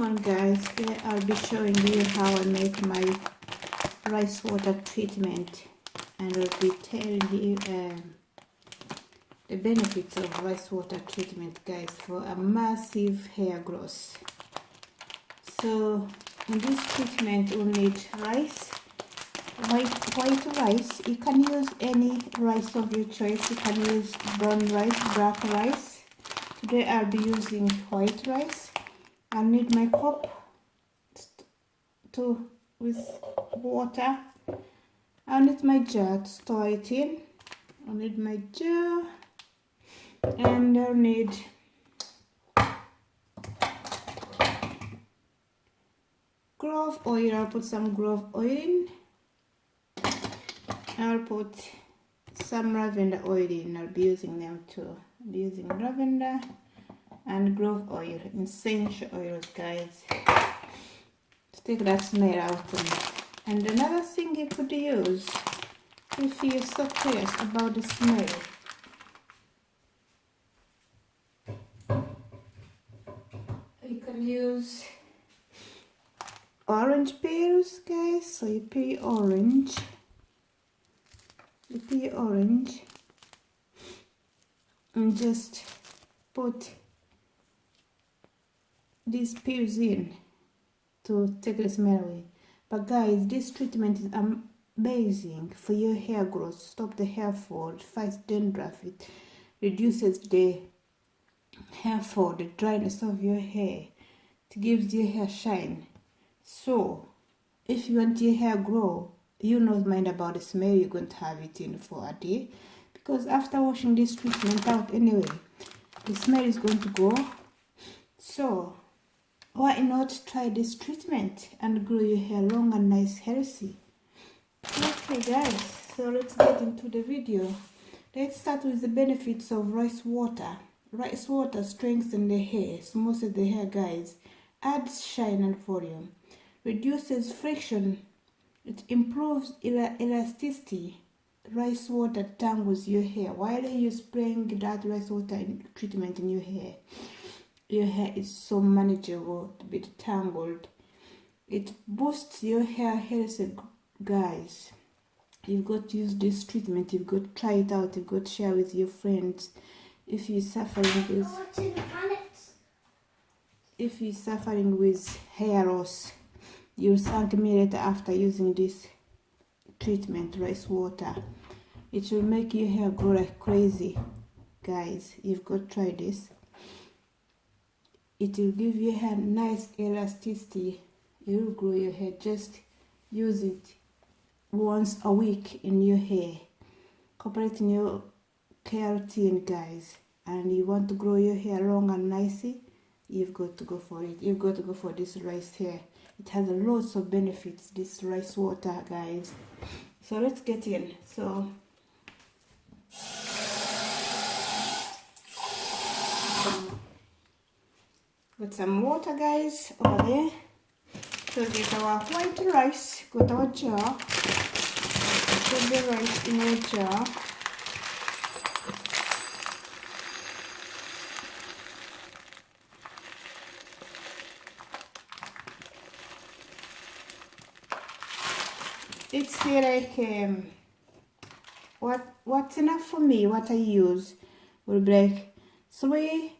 on guys. I'll be showing you how I make my rice water treatment and I'll be telling you um, the benefits of rice water treatment guys for a massive hair growth. So in this treatment we'll need rice white white rice. You can use any rice of your choice. You can use brown rice black rice. Today I'll be using white rice I need my cup to with water. I need my jar to store it in. I need my jar and I'll need clove oil. I'll put some clove oil in. I'll put some lavender oil in. I'll be using them too I'll be using lavender and clove oil essential oils guys. Take that smell out and another thing you could use if you're so curious about the smell. You can use orange peels guys. So you peel orange. You peel orange. And just put peels in to take the smell away. But guys this treatment is amazing for your hair growth. Stop the hair fall fights dandruff it reduces the hair fall the dryness of your hair. It gives your hair shine. So if you want your hair grow you not mind about the smell you're going to have it in for a day. Because after washing this treatment out anyway the smell is going to go. So why not try this treatment and grow your hair long and nice healthy? Okay guys so let's get into the video. Let's start with the benefits of rice water. Rice water strengthens the hair smooths the hair guys. Adds shine and volume. Reduces friction. It improves el elasticity. Rice water tangles your hair. While you're spraying that rice water treatment in your hair your hair is so manageable to be tangled. It boosts your hair health guys. You've got to use this treatment. You've got to try it out. You've got to share with your friends. If you're suffering with if you're suffering with hair loss you'll thank me later after using this treatment rice water. It will make your hair grow like crazy. Guys you've got to try this it will give your hair nice elasticity. You will grow your hair. Just use it once a week in your hair. Incorporate in your care routine guys. And you want to grow your hair long and nicely you've got to go for it. You've got to go for this rice hair. It has lots of benefits this rice water guys. So let's get in. So Put some water guys over there. So get our white rice, got our jar. Put the rice in our jar. It's here like um, what what's enough for me, what I use will like three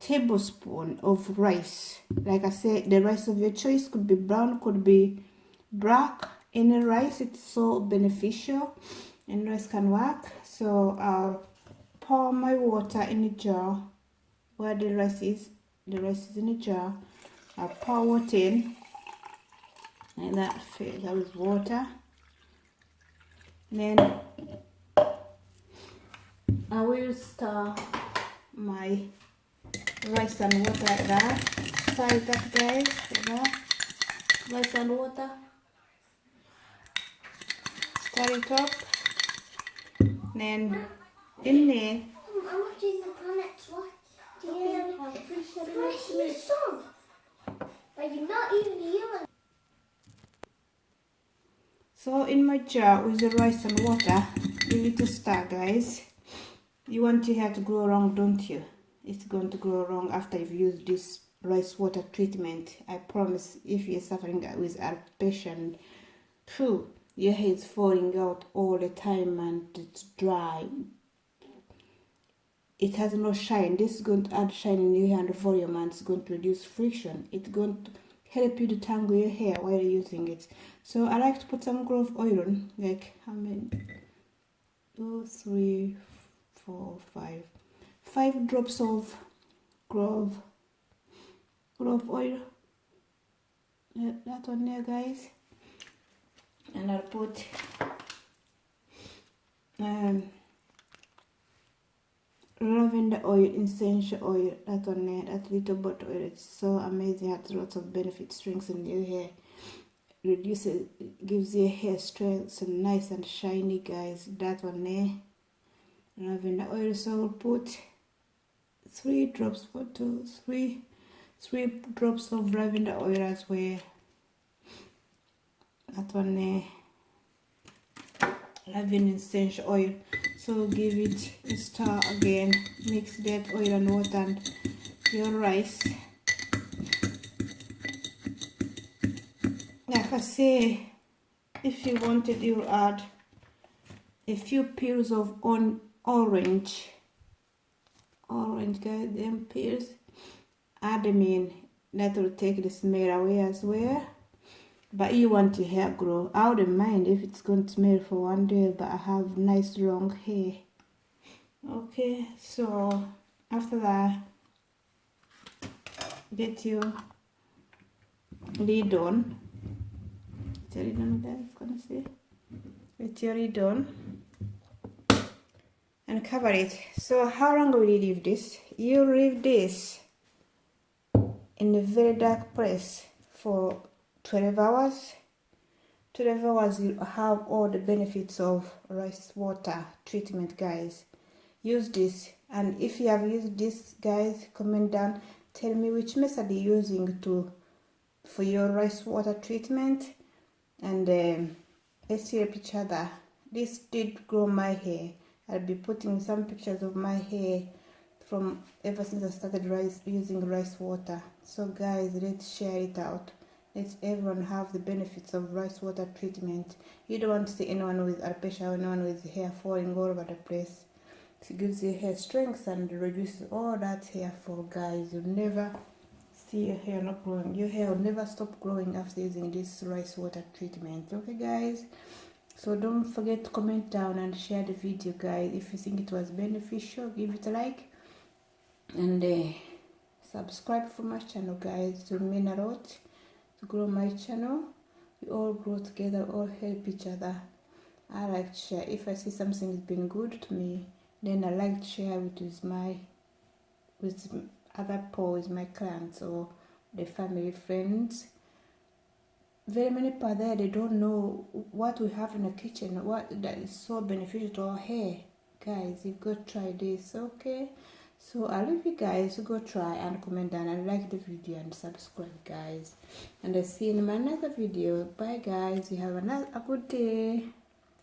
tablespoon of rice. Like i said the rice of your choice could be brown could be black. Any rice it's so beneficial and rice can work. So i'll pour my water in a jar where the rice is the rice is in a jar. I'll pour water in and that fills that with water. And then i will stir my rice and water like that. It up guys, like that. Rice and water. Stir it up. Then in there. I'm watching the planets. What? Do you hear the song? But you're not even hearing. So in my jar with the rice and water, give it a stir guys. You want your hair to grow long, don't you? It's going to grow wrong after you've used this rice water treatment. I promise if you're suffering with alopecia true your hair is falling out all the time and it's dry. It has no shine. This is going to add shine in your hair and volume and it's going to reduce friction. It's going to help you detangle your hair while you're using it. So i like to put some clove oil on like how many? Two three four five five drops of clove clove oil. That one there guys. And i'll put um lavender oil essential oil that one there that little bottle oil. It's so amazing. It has lots of benefits strengthens your hair reduces gives your hair strength and nice and shiny guys. That one there. Lavender oil so i'll put three drops for two three three drops of lavender oil as well. That one there lavender essential oil. So give it a stir again. Mix that oil and water and your rice. Like I say if you wanted you add a few peels of on orange orange guys them peels add them in that will take the smell away as well. But you want your hair grow. I wouldn't mind if it's going to smell for one day but i have nice long hair. Okay so after that get your lid on. Lid on guys gonna see get your lid on and cover it. So how long will you leave this? You leave this in a very dark place for 12 hours. 12 hours you have all the benefits of rice water treatment guys. Use this. And if you have used this guys comment down. Tell me which method you're using to for your rice water treatment. And um, let's help each other this did grow my hair i'll be putting some pictures of my hair from ever since i started rice using rice water so guys let's share it out let everyone have the benefits of rice water treatment. You don't want to see anyone with alopecia or anyone with hair falling all over the place. It gives your hair strength and reduces all that hair fall, guys. You'll never see your hair not growing. Your hair will never stop growing after using this rice water treatment. Okay, guys? So don't forget to comment down and share the video, guys. If you think it was beneficial, give it a like. And uh, subscribe for my channel, guys. to mean a lot to grow my channel we all grow together all help each other i like to share if i see something has been good to me then i like to share it with my with other people with my clients or the family friends very many people there they don't know what we have in the kitchen what that is so beneficial to our hair. Guys you've got try this okay? So i'll leave you guys to go try and comment down and like the video and subscribe guys. And i'll see you in my another video. Bye guys. You have another a good day.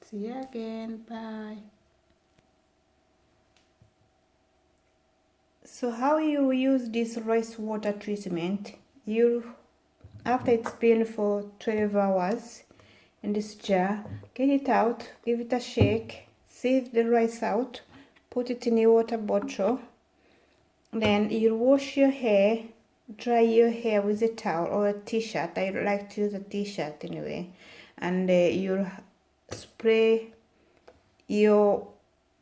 See you again. Bye. So how you use this rice water treatment? You after it's been for 12 hours in this jar get it out give it a shake sieve the rice out put it in a water bottle. Then you wash your hair dry your hair with a towel or a t-shirt. I like to use a t-shirt anyway. And uh, you spray your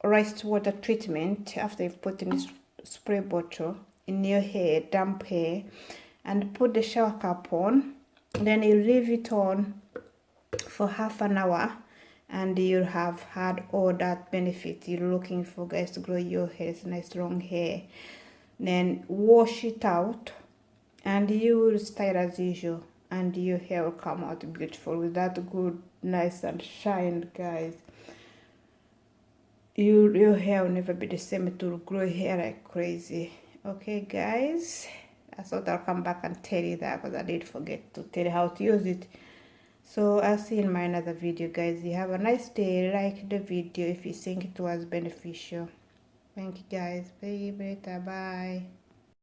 rice water treatment after you've put in this spray bottle in your hair damp hair and put the shower cap on. Then you leave it on for half an hour and you have had all that benefit. You're looking for guys to grow your hair it's nice long hair. Then wash it out and you will style as usual and your hair will come out beautiful with that good nice and shine guys. You, your hair will never be the same. It will grow hair like crazy. Okay guys i thought i'll come back and tell you that because i did forget to tell you how to use it so i'll see you in my another video guys you have a nice day like the video if you think it was beneficial Thank you guys. Bye. Bye.